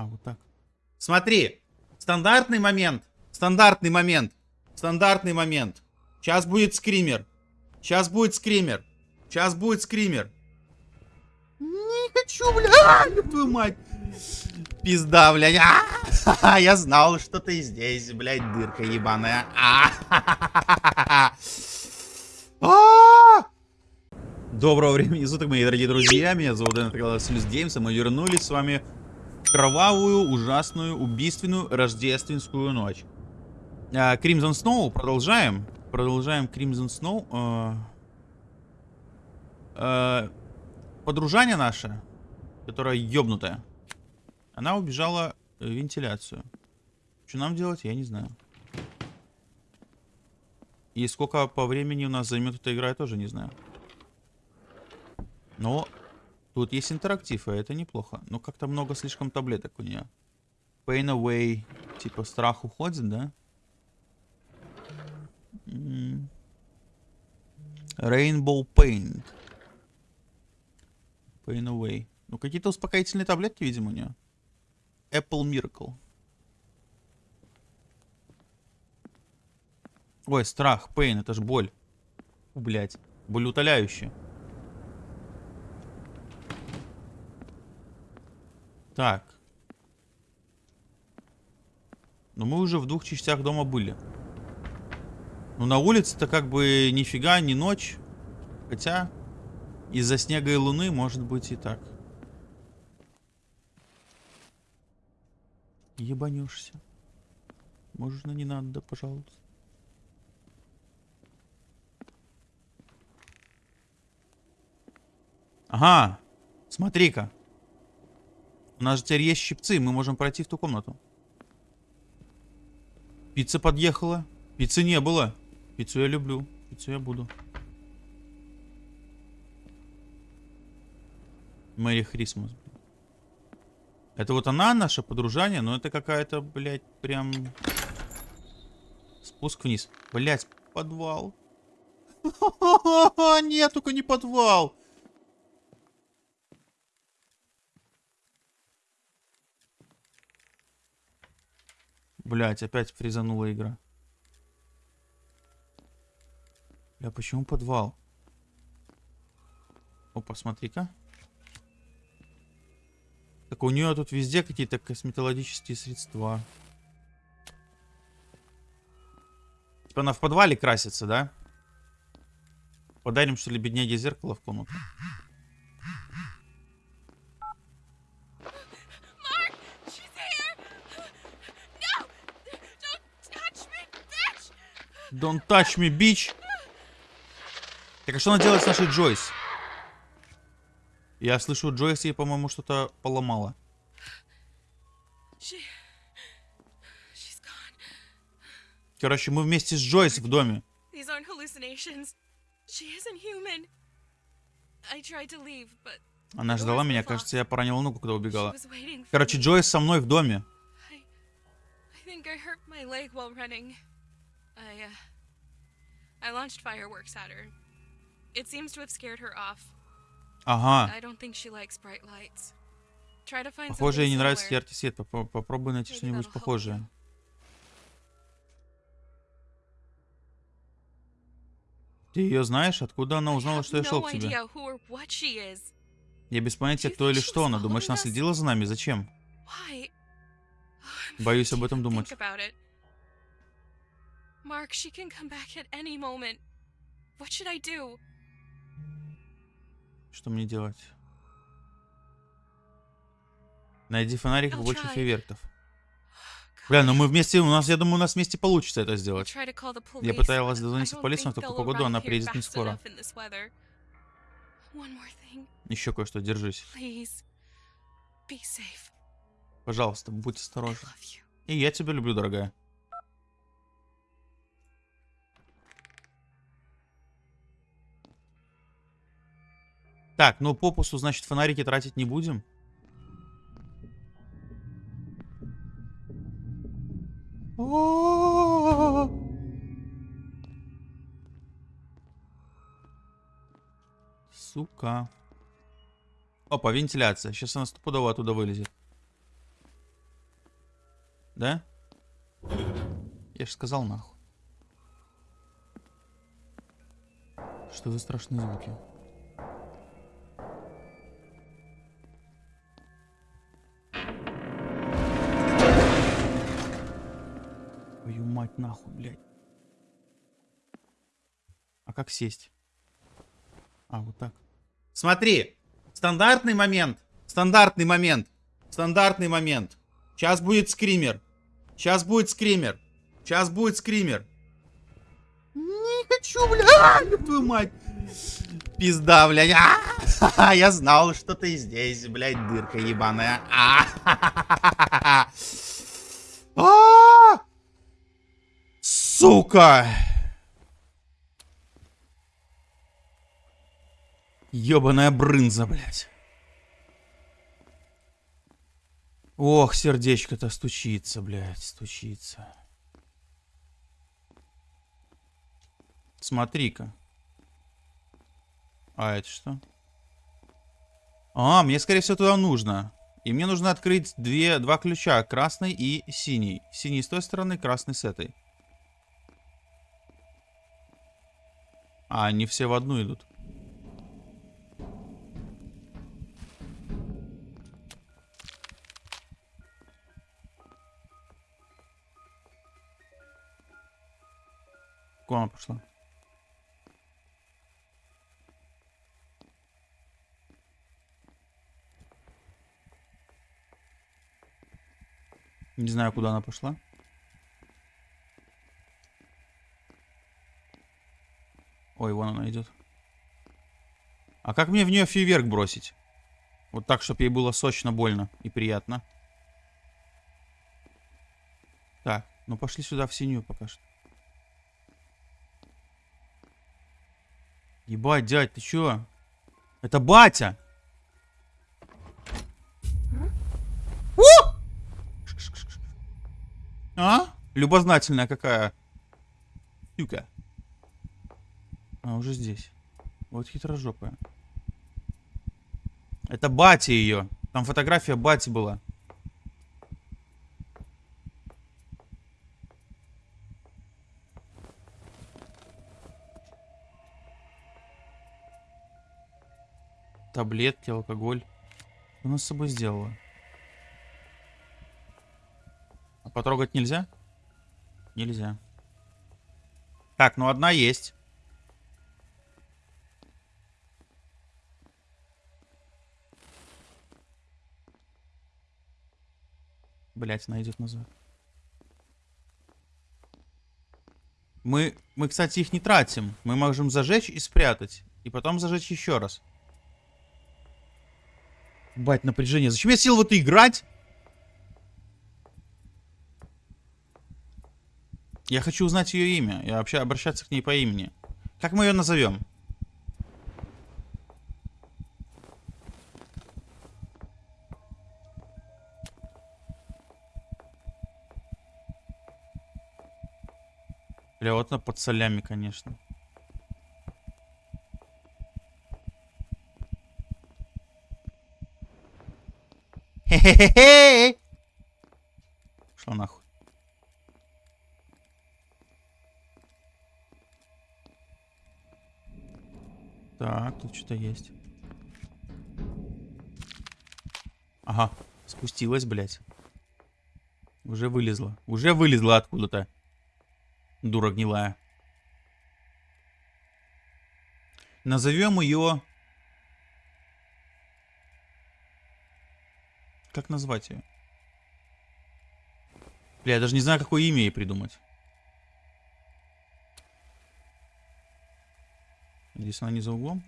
А, вот так. Смотри, стандартный момент, стандартный момент, стандартный момент. Сейчас будет скример. Сейчас будет скример. Сейчас будет скример. Не хочу, бля, твою мать. Пизда, блядь. А, я знал, что ты здесь, блядь, дырка ебаная. А, а! Доброго времени суток, мои дорогие друзья. Меня зовут Дэн Геймс, и мы вернулись с вами кровавую, ужасную, убийственную рождественскую ночь. Кримзон Сноу, продолжаем. Продолжаем Кримзон Сноу. Подружание наше, которая ёбнутая, она убежала в вентиляцию. Что нам делать, я не знаю. И сколько по времени у нас займет эта игра, я тоже не знаю. Но тут есть интерактив, и это неплохо. Но как-то много слишком таблеток у нее. Pain away. Типа страх уходит, да? Rainbow Paint. Pain away. Ну, какие-то успокоительные таблетки, видимо, у нее. Apple Miracle. Ой, страх, pain, это ж боль. Блять, боль утоляющая. Так. Но мы уже в двух частях дома были. Ну, на улице-то как бы нифига, не ночь. Хотя, из-за снега и луны, может быть и так. Ебанешься. Можно не надо, да, пожалуйста. Ага, смотри-ка. У нас же теперь есть щипцы, мы можем пройти в ту комнату. Пицца подъехала. Пиццы не было. Пиццу я люблю. Пиццу я буду. Мэри Хрисмас. Это вот она, наша подружание, но это какая-то, блядь, прям... Спуск вниз. Блядь, подвал. Нет, только не подвал. Блять, опять фризанула игра. Бля, почему подвал? Опа, смотри-ка. Так у нее тут везде какие-то косметологические средства. Типа она в подвале красится, да? Подарим, что ли, бедняге зеркало в комнату. Don't touch me, bitch. Так, а что она делает с нашей Джойс? Я слышу, Джойс ей, по-моему, что-то поломала. Короче, мы вместе с Джойс в доме. Она ждала меня, кажется, я поранила ногу, когда убегала. Короче, Джойс со мной в доме. I, uh, I launched fireworks at her. It seems to have scared her off. Ага. I don't think she likes bright lights. Try to find Похоже, ей не нравится яркий свет. Попробуй найти что-нибудь похожее. Ты ее знаешь? Откуда она узнала, что я шел к тебе? Я без понятия, кто или что она. Думаешь, она следила за нами? Зачем? Боюсь об этом думать. Mark, she can come back at any moment. What should I do? Что мне делать? Найди фонарик и больше фейверков. Бля, ну мы вместе, у нас, я думаю, у нас вместе получится это сделать. Я пыталась дозвониться в полицию, но в такую погоду она приедет не скоро. Еще кое-что, держись. Пожалуйста, будь осторожен. И я тебя люблю, дорогая. Так, ну попусу, значит, фонарики тратить не будем. Сука. Опа, вентиляция. Сейчас она стопудово оттуда вылезет. Да? Я же сказал нахуй. Что за страшные звуки? Твою мать нахуй, блядь. А как сесть? А, вот так. Смотри, стандартный момент, стандартный момент, стандартный момент. Сейчас будет скример. Сейчас будет скример. Сейчас будет скример. Не хочу, блядь, твою мать. Пизда, блядь. А, я знал, что ты здесь, блядь, дырка ебаная. А, а, сука. Ёбаная брынза, блядь. Ох, сердечко-то стучится, блядь, стучится. Смотри-ка. А это что? А, мне, скорее всего, туда нужно. И мне нужно открыть две, два ключа. Красный и синий. Синий с той стороны, красный с этой. А, они все в одну идут. Куда она пошла? Не знаю, куда она пошла. Ой, вон она идет. А как мне в нее фейверк бросить? Вот так, чтобы ей было сочно, больно и приятно. Так, ну пошли сюда в синюю пока что. Ебать, дядь, ты чё? Это батя! А? Любознательная какая. Тюка. А, уже здесь. Вот хитрожопая. Это батя ее. Там фотография бати была. Таблетки, алкоголь. Что она с собой сделала? А потрогать нельзя? Нельзя. Так, ну одна есть. Блять, она идет назад. Мы, мы, кстати, их не тратим. Мы можем зажечь и спрятать. И потом зажечь еще раз. Бать, напряжение. Зачем я сел в это играть? Я хочу узнать ее имя. Я вообще обращаться к ней по имени. Как мы ее назовем? Бля, вот она под солями, конечно. Хе-хе-хе! Шла нахуй. Так, тут что-то есть. Ага, спустилась, блядь. Уже вылезла. Уже вылезла откуда-то. Дура гнилая. Назовем ее... Как назвать ее? Бля, я даже не знаю, какое имя ей придумать. Здесь она не за углом.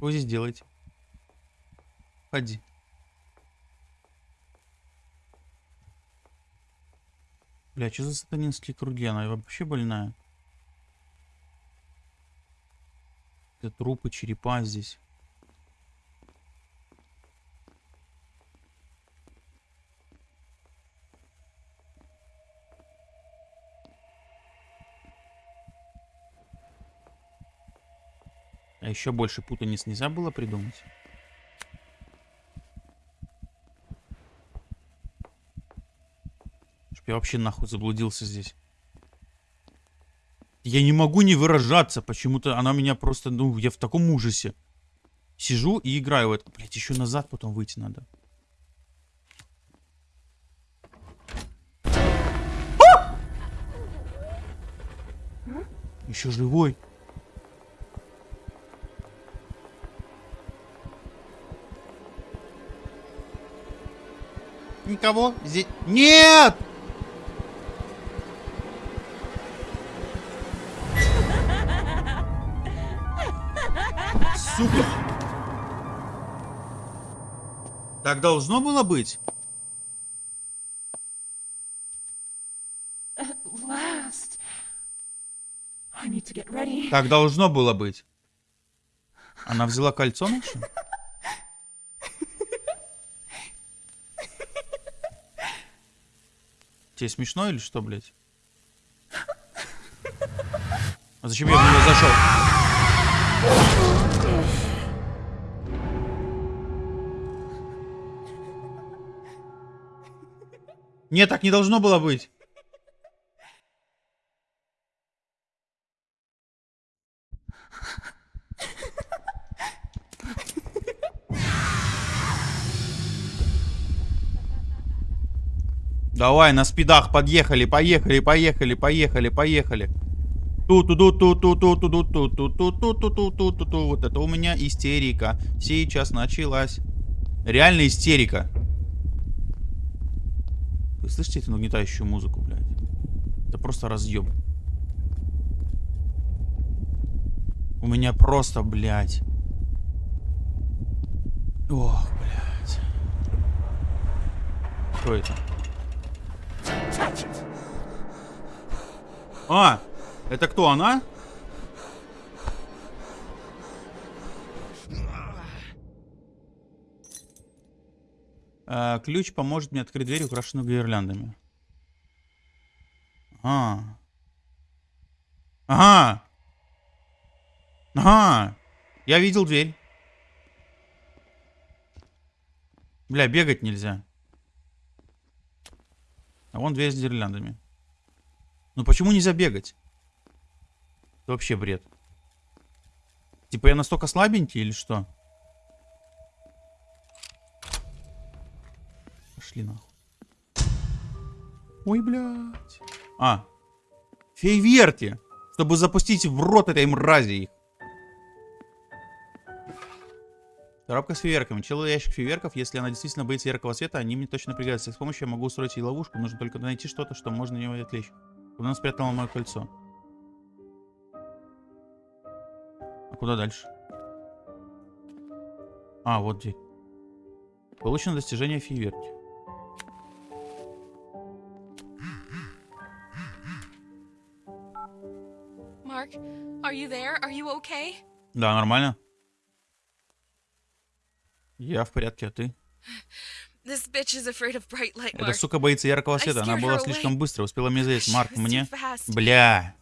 Что здесь делаете? Ходи. Бля, что за сатанинские круги? Она вообще больная. Это трупы, черепа здесь. Еще больше путаниц нельзя было придумать? Чтоб я вообще нахуй заблудился здесь. Я не могу не выражаться. Почему-то она меня просто... Ну, я в таком ужасе. Сижу и играю в это. Блять, еще назад потом выйти надо. А! Еще живой. Никого здесь... Нет! Сука! Так должно было быть? Так должно было быть. Она взяла кольцо наше? Тебе смешно или что, блядь? А зачем я в нее зашел? Нет, так не должно было быть. Давай, на спидах подъехали, поехали, поехали, поехали, поехали. ту ту ту ту ту ту ту ту ту ту ту ту ту ту ту ту Вот это у меня истерика. Сейчас началась. Реально истерика. Вы слышите эту нагнетающую музыку, блядь? Это просто разъем. У меня просто, блядь. Ох, блядь. Что это? А, это кто, она? А, ключ поможет мне открыть дверь, украшенную гирляндами. Ага. Ага. Ага. Я видел дверь. Бля, бегать нельзя. А вон дверь с гирляндами. Ну почему нельзя бегать? Это вообще бред. Типа я настолько слабенький или что? Пошли нахуй. Ой, блядь. А. Фейверки. Чтобы запустить в рот этой мрази их. Коробка с фейверками. Целый ящик фейверков. Если она действительно боится яркого света, они мне точно пригодятся. С помощью я могу устроить ей ловушку. Нужно только найти что-то, что можно ее отвлечь. Куда спрятала мое кольцо? А куда дальше? А, вот дверь. Получено достижение фейверки. Mark, are you there? Are you okay? Да, нормально. Я в порядке, а ты? This bitch is afraid of bright light, Эта сука боится яркого света. Она была слишком быстро, успела меня заесть. Марк, мне... Бля.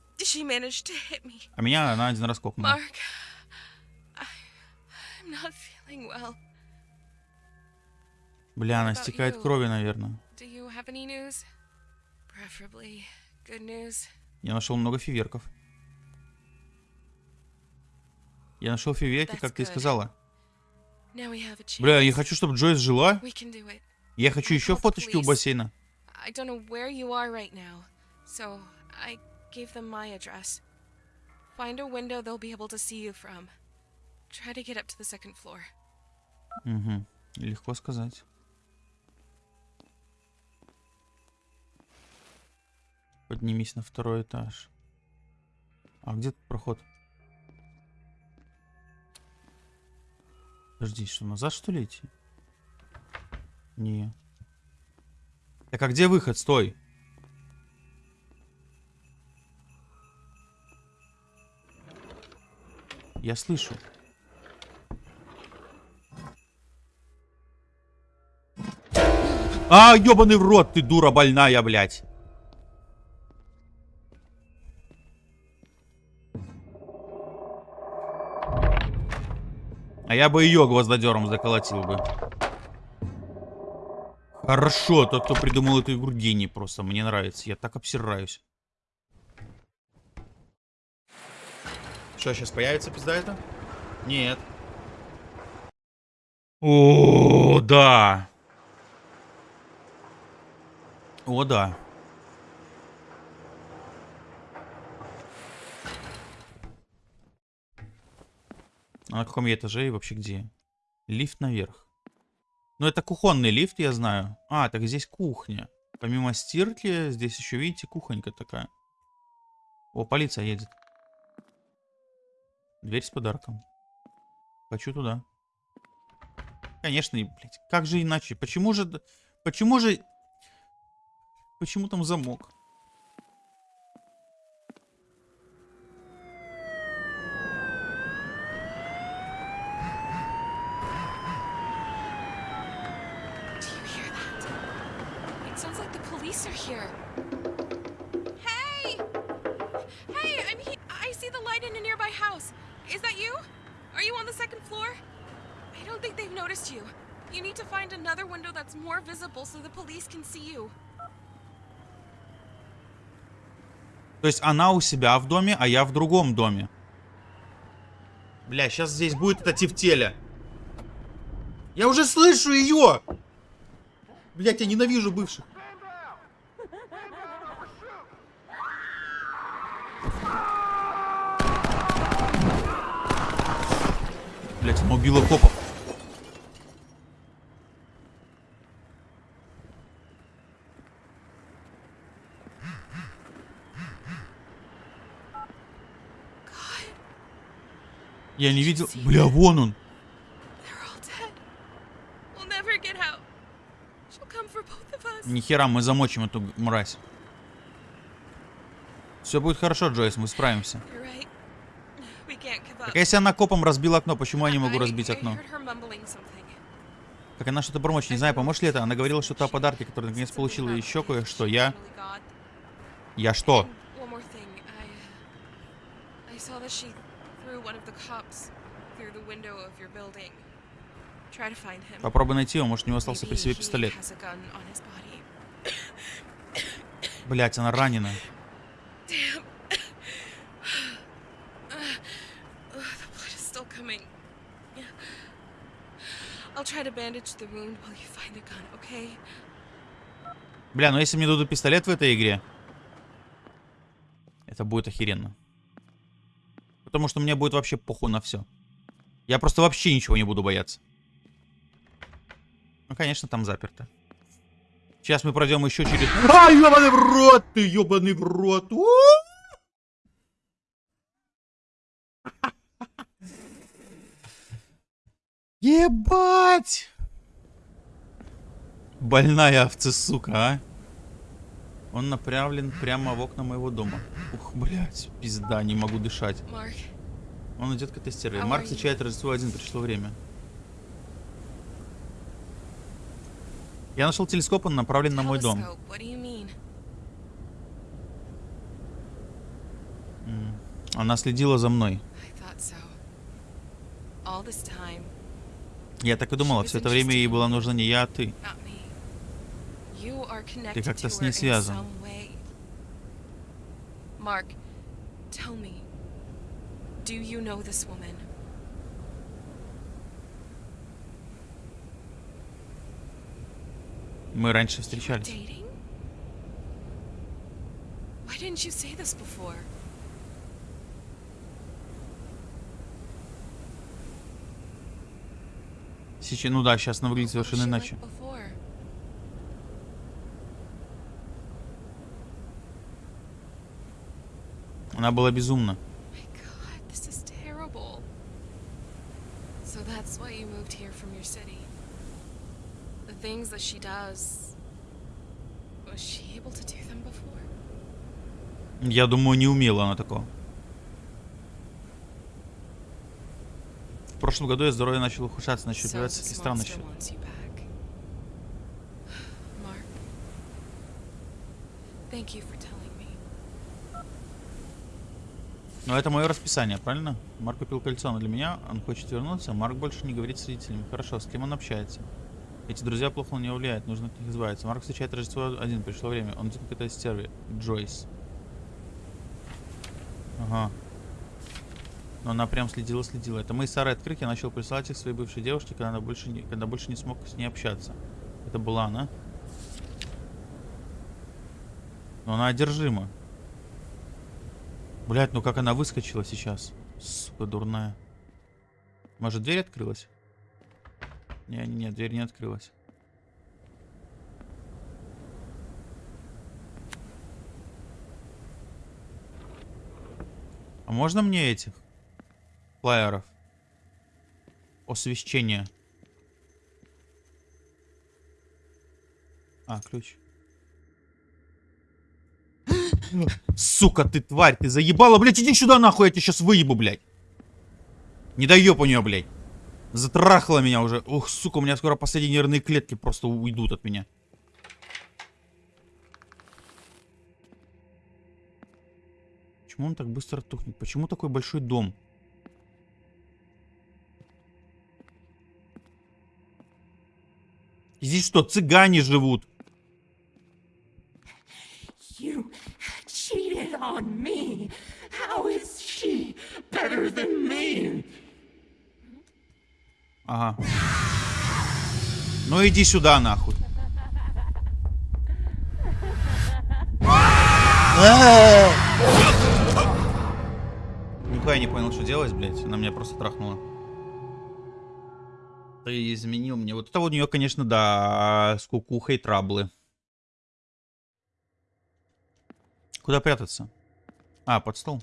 А меня она один раз кокнула. Марк, well. Бля, она стекает you? крови, наверное. Я нашел много фиверков. Я нашел фиверки, как good. ты сказала. Бля, я хочу, чтобы Джойс жила. Я хочу еще фоточки у бассейна. Find a window they'll be able to see you from. Try to get up to the second floor. Угу. Легко сказать. Поднимись на второй этаж. А где тут проход? Подожди, что, назад что ли идти? Не. Так а где выход? Стой. Я слышу. А, ёбаный в рот, ты дура больная, блядь. Я бы ее гвоздодером заколотил бы. Хорошо, тот, кто придумал эту игру, гений просто. Мне нравится. Я так обсираюсь. Что, сейчас появится пизда это? Нет. О, да. О, да. А на каком я этаже и вообще где? Лифт наверх. Ну, это кухонный лифт, я знаю. А, так здесь кухня. Помимо стирки, здесь еще, видите, кухонька такая. О, полиция едет. Дверь с подарком. Хочу туда. Конечно, блядь, как же иначе? Почему же... Почему же... Почему там замок? Another window that's more visible so the police can see you. То есть она у себя в доме, а я в другом доме. Бля, сейчас здесь будет эта тефтеля. Я уже слышу ее! Блять, я ненавижу бывших. Блять, она убила копов. Я не видел. Бля, вон он. Нихера, мы замочим эту мразь. Все будет хорошо, Джойс, мы справимся. Так а если она копом разбила окно, почему я не могу разбить окно? Как она что-то бормочет, не знаю, поможет ли это. Она говорила что-то о подарке, который наконец получила, и еще кое-что. Я... Я что? Uh, threw one of the cops through the window of your building. Try to find him. Попробуй найти его, может у него остался при себе пистолет. Блять, она ранена. Бля, ну если мне дадут пистолет в этой игре, это будет охеренно. Потому что мне будет вообще похуй на все. Я просто вообще ничего не буду бояться. Ну, конечно, там заперто. Сейчас мы пройдем еще через... А, ебаный в рот ты, ебаный в рот. У! Ебать! Больная овца, сука, а. Он направлен прямо в окна моего дома. Ух, блядь, пизда, не могу дышать. Mark, Он идет к этой. How Марк встречает Рождество один, пришло время. Я нашел телескоп, он направлен на мой дом. Она следила за мной. Я так и думала, все это время ей была нужна не я, а ты. Connected как-то с ней связан. Mark, tell me. Do you know this woman? Мы раньше встречались. Why didn't you say this before? Сейчас, ну да, сейчас она выглядит совершенно иначе. like before? Она была безумна. My God, this is terrible. So that's why you moved here from your city. The things that she does. Was she able to do them before? Я думаю, не умела она такого. В прошлом году я здоровье начал ухудшаться, начал появляться всякие. Mark. Thank you for telling me. Но это мое расписание, правильно? Марк купил кольцо, но для меня он хочет вернуться. Марк больше не говорит с родителями. Хорошо, с кем он общается? Эти друзья плохо на него влияют, нужно от них избавиться. Марк встречает Рождество один, пришло время. Он идет к этой стерве. Джойс. Ага. Но она прям следила-следила. Это мои старые открытки. Я начал присылать их своей бывшей девушке, когда, она больше не, когда больше не смог с ней общаться. Это была она. Но она одержима. Блять, ну как она выскочила сейчас. Сука, дурная. Может, дверь открылась? Не, не, нет, дверь не открылась. А можно мне этих флайеров? Освещение. А, ключ. Сука, ты тварь, ты заебала, блядь, иди сюда нахуй, я тебя сейчас выебу, блядь. Не доеб у нее, блядь. Затрахала меня уже. Ух, сука, у меня скоро последние нервные клетки просто уйдут от меня. Почему он так быстро тухнет? Почему такой большой дом? Здесь что, цыгане живут? You cheated on me. How is she better than me? Ага. Ну иди сюда, нахуй. Нихуя не понял, что делать, блядь. Она меня просто трахнула. Ты изменил мне. Вот это у нее, конечно, да, с кукухой траблы. Куда прятаться? А, под стол.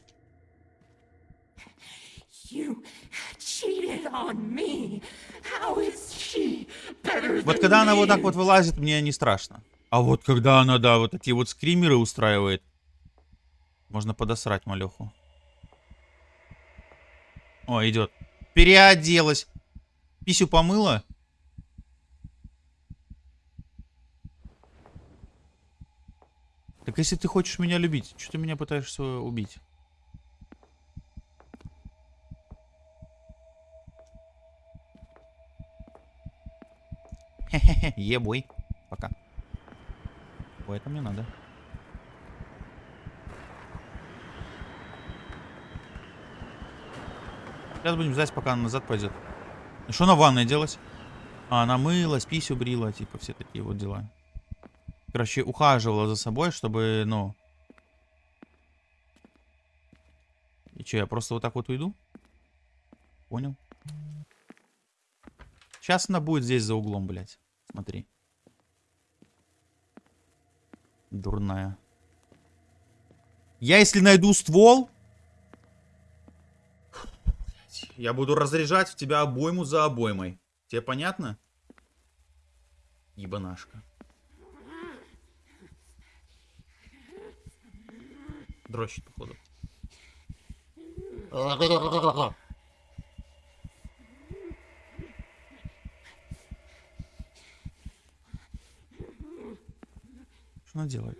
Вот когда она вот так вот вылазит, мне не страшно. А вот когда она, да, вот такие вот скримеры устраивает, можно подосрать малеху. О, идет. Переоделась. Писю помыла. Так если ты хочешь меня любить, что ты меня пытаешься убить? Хе-хе-хе, ебой. Пока. Ой, это мне надо. Сейчас будем ждать, пока она назад пойдет. Что на ванной делать? А, она мылась, писю брила, типа все такие вот дела. Короче, ухаживала за собой, чтобы, ну... И что, я просто вот так вот уйду? Понял. Сейчас она будет здесь за углом, блядь. Смотри. Дурная. Я если найду ствол... Я буду разряжать в тебя обойму за обоймой. Тебе понятно? Ебанашка. Дрочит, походу. Что она делает?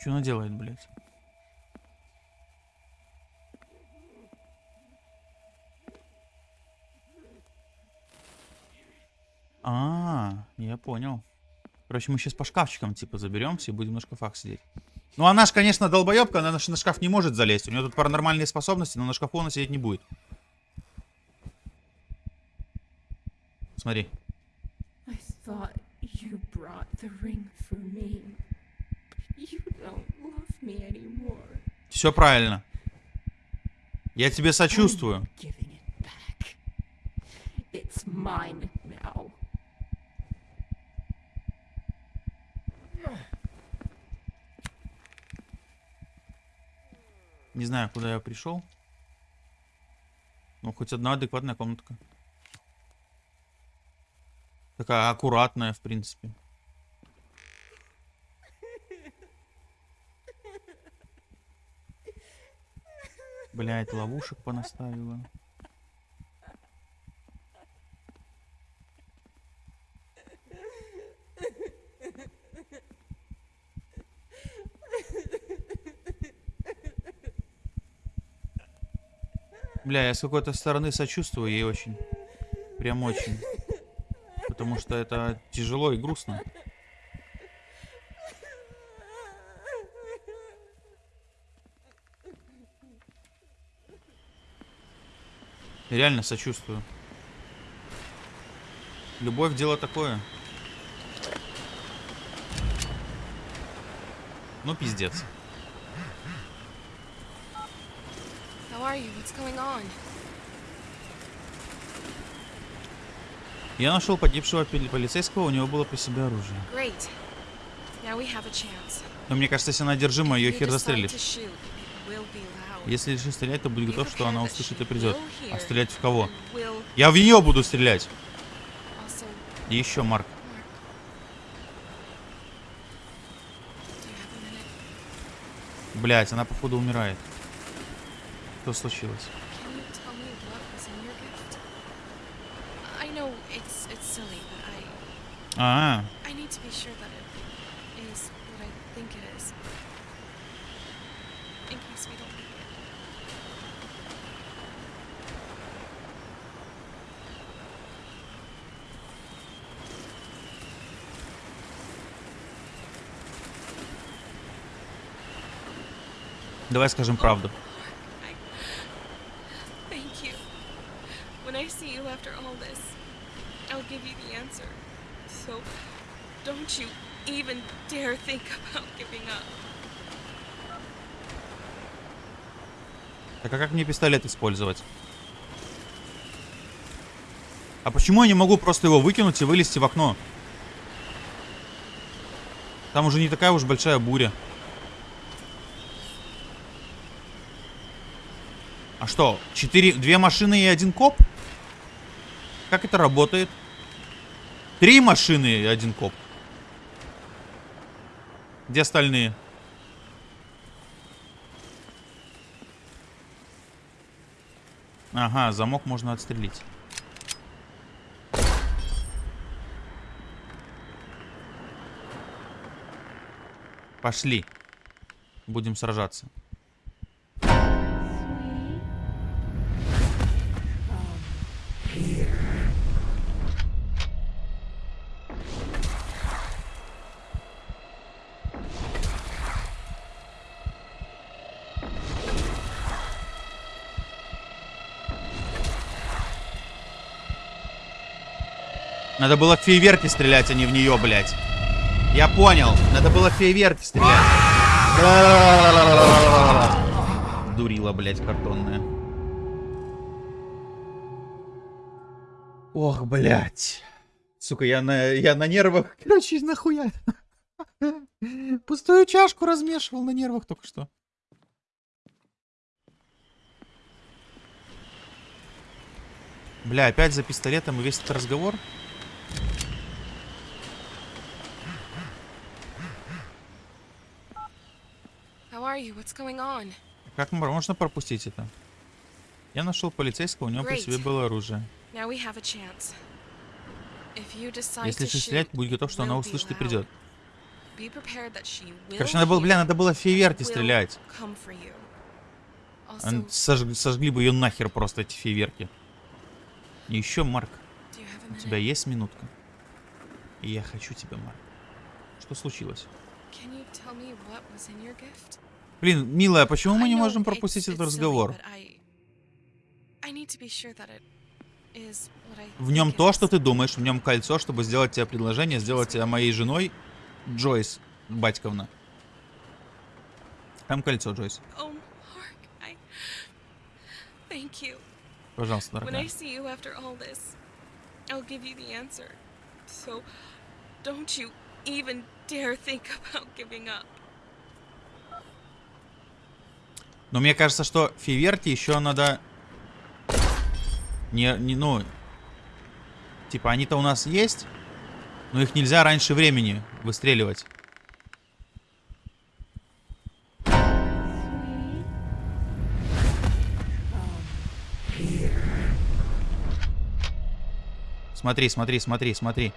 Что она делает, блядь? А, я понял. Короче, мы сейчас по шкафчикам, типа, заберемся и будем на шкафах сидеть. Ну, она ж, конечно, долбоебка, она на шкаф не может залезть. У нее тут паранормальные способности, но на шкафу она сидеть не будет. Смотри. Все правильно. Я тебе сочувствую. Giving it back. It's mine now. Не знаю, куда я пришел. Ну, хоть одна адекватная комнатка. Такая аккуратная, в принципе. Блять, ловушек понаставила. Бля, я с какой-то стороны сочувствую ей очень. Прям очень. Потому что это тяжело и грустно. Реально сочувствую. Любовь дело такое. Ну, пиздец. Are you? What's going on? Я нашел погибшего полицейского, у него было при себе оружие. Great. Now we have a chance. Но мне кажется, если она одержима, ее хер loud. Если решишь стрелять, то будь готов, что она услышит и придет. А стрелять в кого? Я в нее буду стрелять. И еще, Марк. Блять, она походу умирает. Что случилось? Can you tell me what was in your gift? I know it's it's silly, but I А, I need to be sure that it is what I think it is. In case we don't make it. давай скажем правду. I thank you. When I see you after all this, I'll give you the answer. So don't you even dare think about giving up. Так а как мне пистолет использовать? А почему я не могу просто его выкинуть и вылезти в окно? Там уже не такая уж большая буря. А что, четыре, две машины и один коп? Как это работает? Три машины и один коп. Где остальные? Ага, замок можно отстрелить. Пошли. Будем сражаться. Надо было в фейверки стрелять, а не в нее, блядь. Я понял. Надо было в фейверки стрелять. Дурила, блядь, картонная. Ох, блядь. Сука, я на, я на нервах. Короче, нахуя. Пустую чашку размешивал на нервах только что. Бля, опять за пистолетом и весь этот разговор. How are you? What's going on? Как можно пропустить это? Я нашел полицейского, у него при себе было оружие. Если стрелять, будь готов, что она услышит и придет. Короче, надо было, бля, надо было в фейверки стрелять. come for you. Ан- Also, сожг- сожгли бы ее нахер просто, эти фейверки. И еще, Марк, у тебя есть минутка? Я хочу тебя, Марк. Что случилось? Can you tell me what was in your gift? Блин, милая, почему мы не можем пропустить этот разговор? В нем то, что ты думаешь, в нем кольцо, чтобы сделать тебе предложение, сделать тебя моей женой, Джойс, батьковна. Там кольцо, Джойс. Oh. Пожалуйста, дорогая. I'll give you the answer. So don't you even dare think about giving up. Но мне кажется, что Фиверти еще надо... Не, не, ну... Типа, они-то у нас есть, но их нельзя раньше времени выстреливать. Смотри, смотри, смотри, смотри.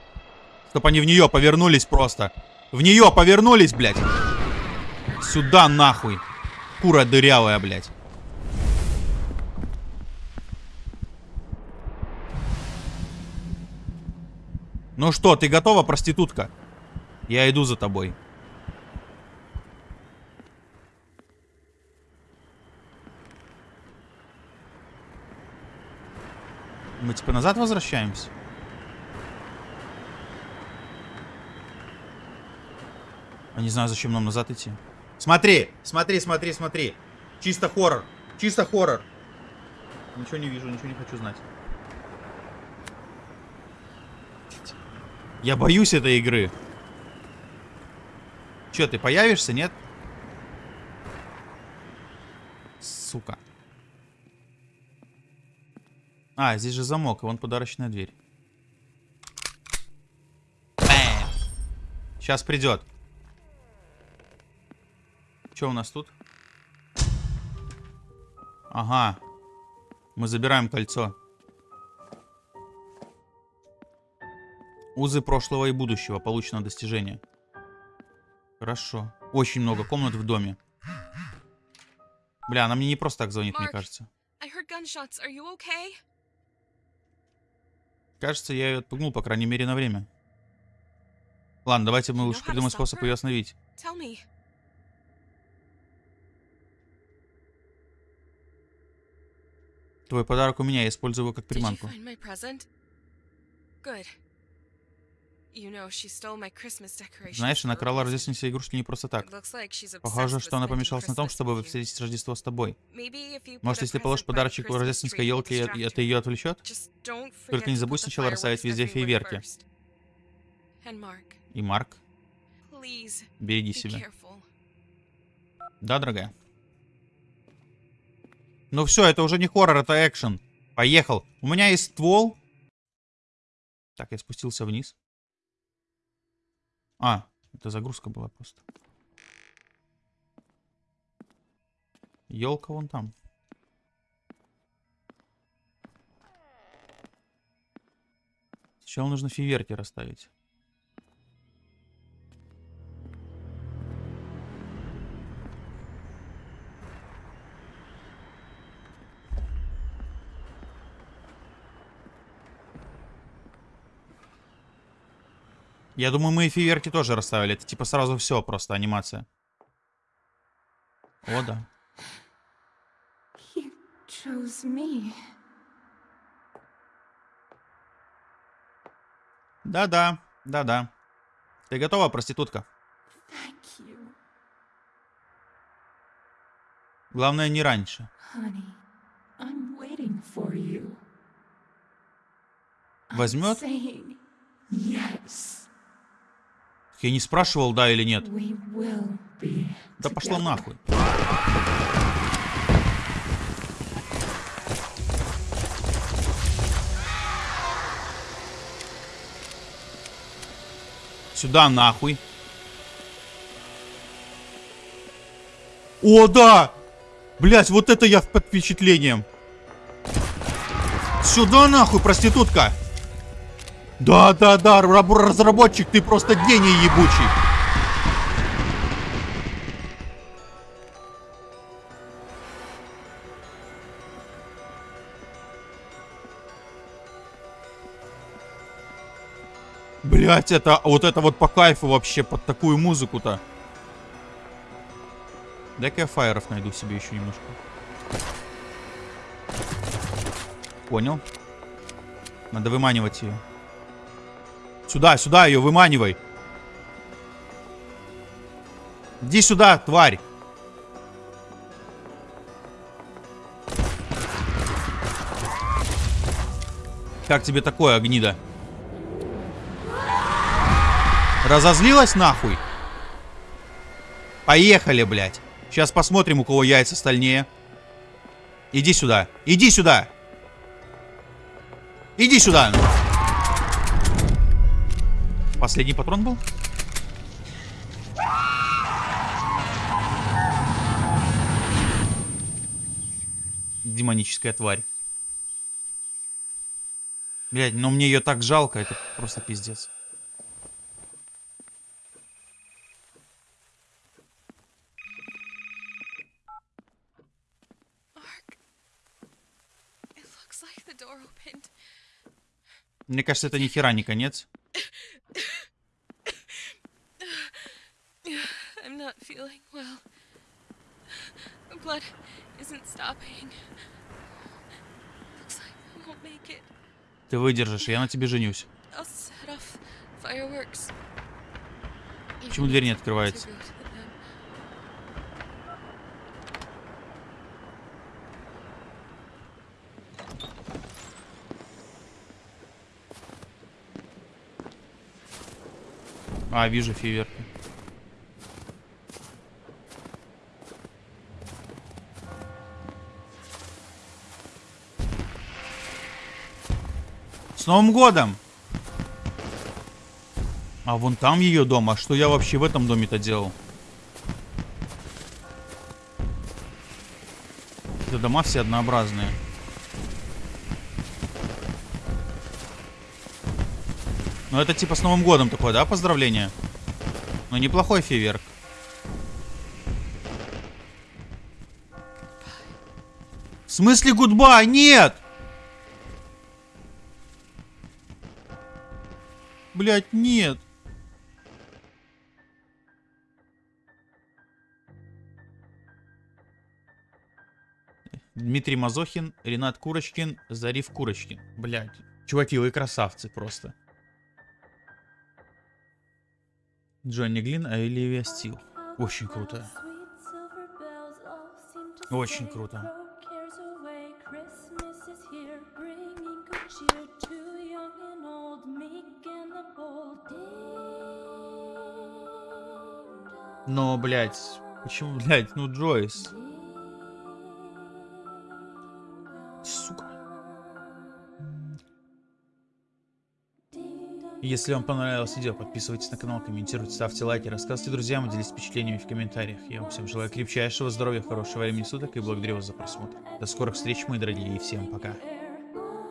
Чтоб они в нее повернулись просто. В нее повернулись, блядь. Сюда нахуй. Кура дырявая, блядь. Ну что, ты готова, проститутка? Я иду за тобой. Мы типа назад возвращаемся? Я не знаю, зачем нам назад идти. Смотри, смотри, смотри, смотри. Чисто хоррор. Чисто хоррор. Ничего не вижу, ничего не хочу знать. Я боюсь этой игры. Че, ты появишься, нет? Сука. А, здесь же замок, и вон подарочная дверь. Сейчас придет. Что у нас тут? Ага. Мы забираем кольцо. Узы прошлого и будущего. Получено достижение. Хорошо. Очень много комнат в доме. Бля, она мне не просто так звонит, мне Марк. кажется. Are you okay? Кажется, я ее отпугнул, по крайней мере, на время. Ладно, давайте мы to придумаем способ ее остановить. Tell me. Твой подарок у меня, я использую его как приманку. Знаешь, она крала рождественские игрушки не просто так. Похоже, что она помешалась на том, чтобы встретить Рождество с тобой. Может, если положишь подарочек у рождественской елки, это ее отвлечет? Только не забудь сначала расставить везде Mark, И Марк, береги себя. Да, дорогая? Ну все, это уже не хоррор, это экшен. Поехал. У меня есть ствол. Так, я спустился вниз. А, это загрузка была просто. Елка вон там. Сначала нужно фейерверки расставить. Я думаю, мы и фейерверки тоже расставили. Это типа сразу все, просто анимация. О, да. Да-да, да-да. Ты готова, проститутка? Главное, не раньше. Возьмет? yes. Я не спрашивал, да или нет. Да пошла нахуй. Сюда нахуй. О, да! Блять, вот это я под впечатлением. Сюда нахуй, проститутка. Да, да, да, раб- разработчик, ты просто гений ебучий. Блять, это вот это вот по кайфу вообще под такую музыку-то. Дай-ка я фаеров найду себе еще немножко. Понял. Надо выманивать ее. Сюда, сюда ее выманивай. Иди сюда, тварь. Как тебе такое, гнида? Разозлилась нахуй? Поехали, блядь. Сейчас посмотрим, у кого яйца стальнее. Иди сюда. Иди сюда. Иди сюда. Последний патрон был? Демоническая тварь. Блядь, но мне ее так жалко, это просто пиздец. Мне кажется, это ни хера не конец. Ты выдержишь, я на тебе женюсь. Почему дверь не открывается? А, вижу фейерверки. С Новым годом! А вон там ее дом. А что я вообще в этом доме-то делал? Это дома все однообразные. Ну это типа с Новым годом такое, да, поздравление? Ну неплохой фейверк. В смысле гудбай? Нет! Блять, нет. Дмитрий Мазохин, Ренат Курочкин, Зариф Курочкин. Блять, чуваки, вы красавцы просто. Джонни Глин, Оливия Стил. Очень круто. Очень круто. Но, блядь, почему, блядь, ну Джойс. Сука. Если вам понравилось видео, подписывайтесь на канал, комментируйте, ставьте лайки, рассказывайте друзьям, делитесь впечатлениями в комментариях. Я вам всем желаю крепчайшего здоровья, хорошего времени суток и благодарю вас за просмотр. До скорых встреч, мои дорогие, и всем пока.